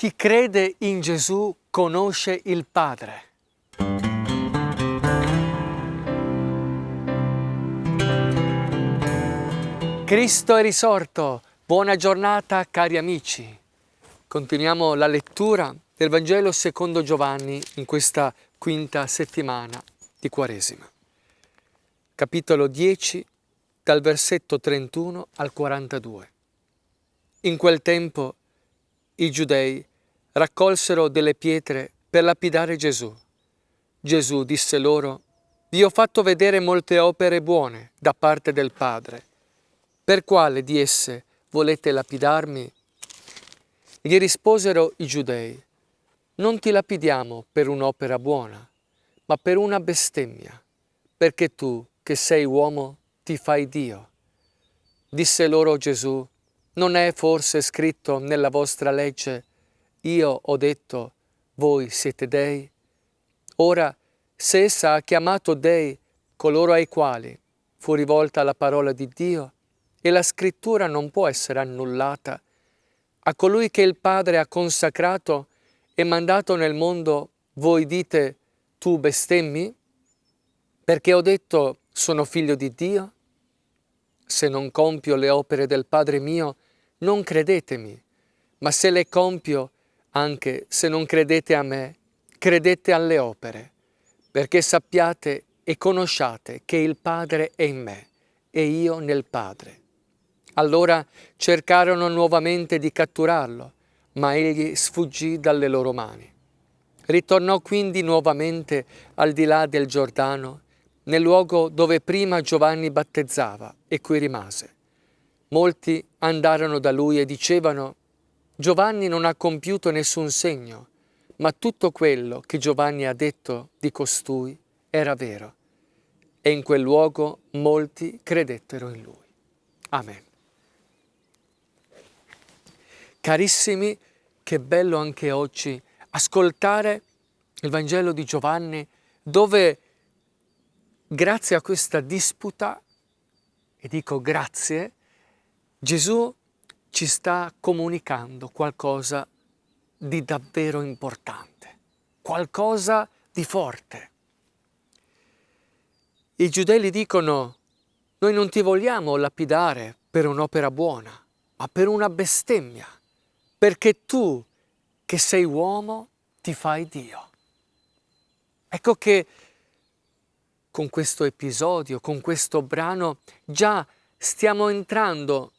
Chi crede in Gesù conosce il Padre. Cristo è risorto. Buona giornata cari amici. Continuiamo la lettura del Vangelo secondo Giovanni in questa quinta settimana di Quaresima. Capitolo 10 dal versetto 31 al 42. In quel tempo i giudei raccolsero delle pietre per lapidare Gesù. Gesù disse loro, vi ho fatto vedere molte opere buone da parte del Padre. Per quale di esse volete lapidarmi? Gli risposero i giudei, non ti lapidiamo per un'opera buona, ma per una bestemmia, perché tu, che sei uomo, ti fai Dio. Disse loro Gesù, non è forse scritto nella vostra legge, io ho detto, voi siete dei? Ora, se essa ha chiamato dei coloro ai quali fu rivolta la parola di Dio, e la scrittura non può essere annullata, a colui che il Padre ha consacrato e mandato nel mondo, voi dite, tu bestemmi? Perché ho detto, sono figlio di Dio? Se non compio le opere del Padre mio, non credetemi, ma se le compio, anche se non credete a me, credete alle opere, perché sappiate e conosciate che il Padre è in me e io nel Padre. Allora cercarono nuovamente di catturarlo, ma egli sfuggì dalle loro mani. Ritornò quindi nuovamente al di là del Giordano, nel luogo dove prima Giovanni battezzava e qui rimase. Molti andarono da lui e dicevano, Giovanni non ha compiuto nessun segno, ma tutto quello che Giovanni ha detto di costui era vero. E in quel luogo molti credettero in lui. Amen. Carissimi, che bello anche oggi ascoltare il Vangelo di Giovanni dove grazie a questa disputa, e dico grazie, Gesù ci sta comunicando qualcosa di davvero importante, qualcosa di forte. I giudei gli dicono, noi non ti vogliamo lapidare per un'opera buona, ma per una bestemmia perché tu che sei uomo ti fai Dio. Ecco che con questo episodio, con questo brano, già stiamo entrando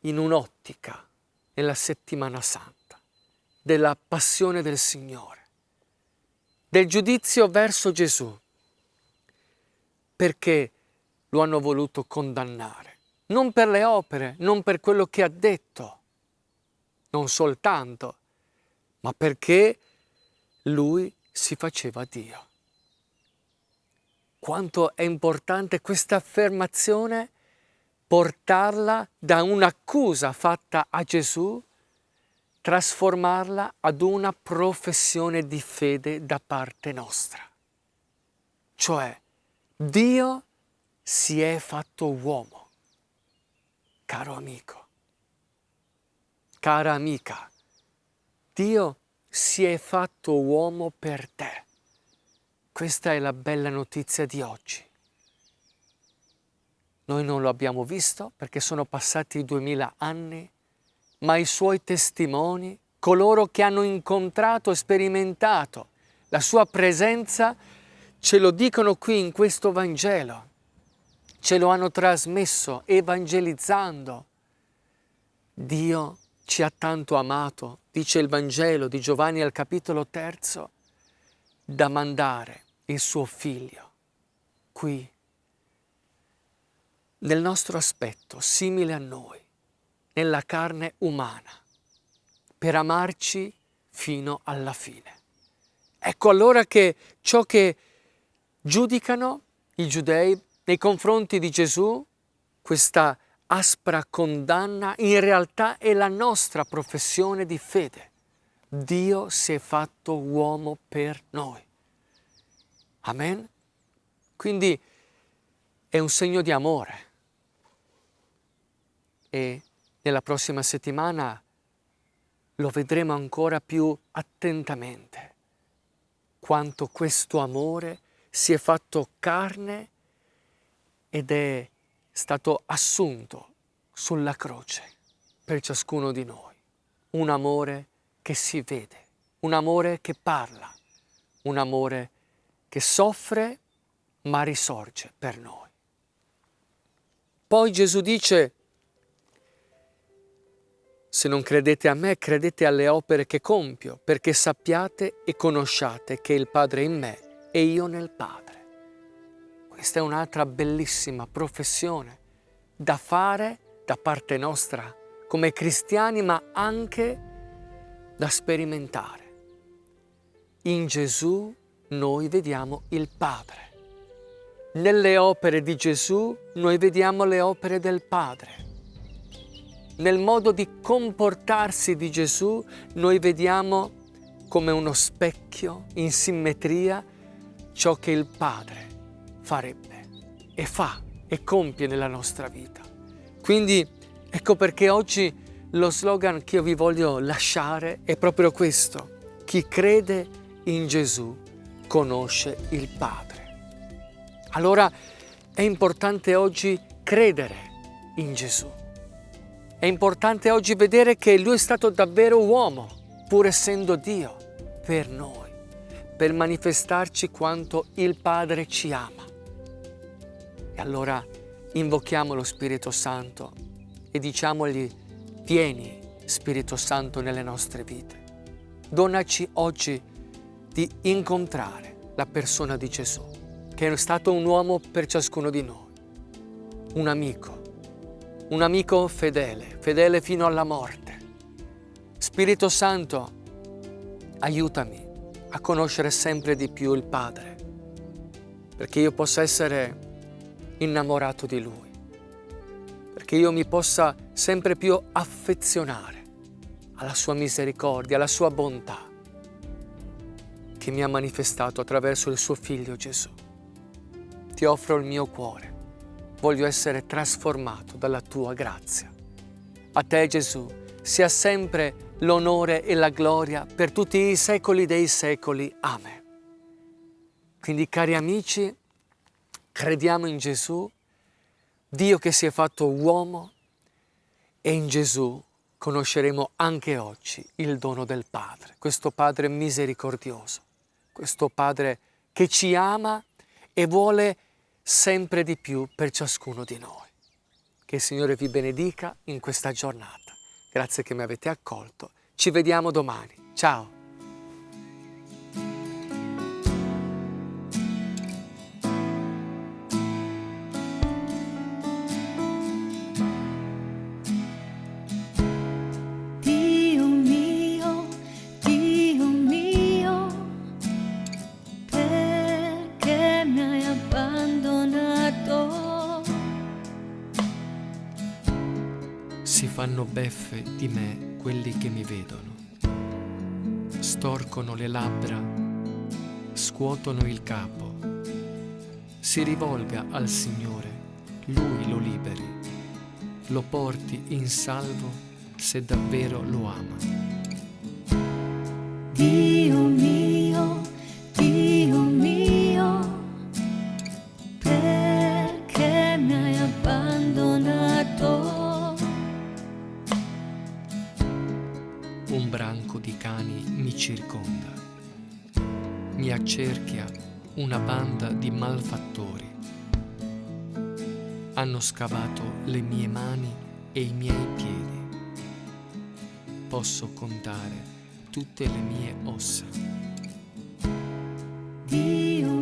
in un'ottica nella settimana santa, della passione del Signore, del giudizio verso Gesù, perché lo hanno voluto condannare, non per le opere, non per quello che ha detto, non soltanto, ma perché lui si faceva Dio. Quanto è importante questa affermazione portarla da un'accusa fatta a Gesù, trasformarla ad una professione di fede da parte nostra. Cioè, Dio si è fatto uomo, caro amico cara amica, Dio si è fatto uomo per te. Questa è la bella notizia di oggi. Noi non lo abbiamo visto perché sono passati duemila anni, ma i suoi testimoni, coloro che hanno incontrato e sperimentato la sua presenza, ce lo dicono qui in questo Vangelo. Ce lo hanno trasmesso evangelizzando. Dio ci ha tanto amato, dice il Vangelo di Giovanni al capitolo terzo, da mandare il suo figlio qui, nel nostro aspetto, simile a noi, nella carne umana, per amarci fino alla fine. Ecco allora che ciò che giudicano i giudei nei confronti di Gesù, questa aspra condanna in realtà è la nostra professione di fede. Dio si è fatto uomo per noi. Amen? Quindi è un segno di amore. E nella prossima settimana lo vedremo ancora più attentamente, quanto questo amore si è fatto carne ed è stato assunto sulla croce per ciascuno di noi. Un amore che si vede, un amore che parla, un amore che soffre ma risorge per noi. Poi Gesù dice, se non credete a me, credete alle opere che compio, perché sappiate e conosciate che il Padre è in me e io nel Padre. Questa è un'altra bellissima professione da fare da parte nostra come cristiani, ma anche da sperimentare. In Gesù noi vediamo il Padre. Nelle opere di Gesù noi vediamo le opere del Padre. Nel modo di comportarsi di Gesù noi vediamo come uno specchio in simmetria ciò che il Padre farebbe e fa e compie nella nostra vita. Quindi ecco perché oggi lo slogan che io vi voglio lasciare è proprio questo. Chi crede in Gesù conosce il Padre. Allora è importante oggi credere in Gesù. È importante oggi vedere che Lui è stato davvero uomo, pur essendo Dio, per noi, per manifestarci quanto il Padre ci ama. E allora invochiamo lo Spirito Santo e diciamogli, vieni Spirito Santo nelle nostre vite. Donaci oggi di incontrare la persona di Gesù, che è stato un uomo per ciascuno di noi, un amico, un amico fedele, fedele fino alla morte. Spirito Santo, aiutami a conoscere sempre di più il Padre, perché io possa essere innamorato di Lui, perché io mi possa sempre più affezionare alla Sua misericordia, alla Sua bontà che mi ha manifestato attraverso il suo Figlio Gesù. Ti offro il mio cuore, voglio essere trasformato dalla tua grazia. A te Gesù sia sempre l'onore e la gloria per tutti i secoli dei secoli. Amen. Quindi cari amici, crediamo in Gesù, Dio che si è fatto uomo e in Gesù conosceremo anche oggi il dono del Padre, questo Padre misericordioso, questo Padre che ci ama e vuole sempre di più per ciascuno di noi. Che il Signore vi benedica in questa giornata. Grazie che mi avete accolto. Ci vediamo domani. Ciao! Si fanno beffe di me quelli che mi vedono. Storcono le labbra, scuotono il capo. Si rivolga al Signore, Lui lo liberi, lo porti in salvo se davvero lo ama. Dio di cani mi circonda. Mi accerchia una banda di malfattori. Hanno scavato le mie mani e i miei piedi. Posso contare tutte le mie ossa. Dio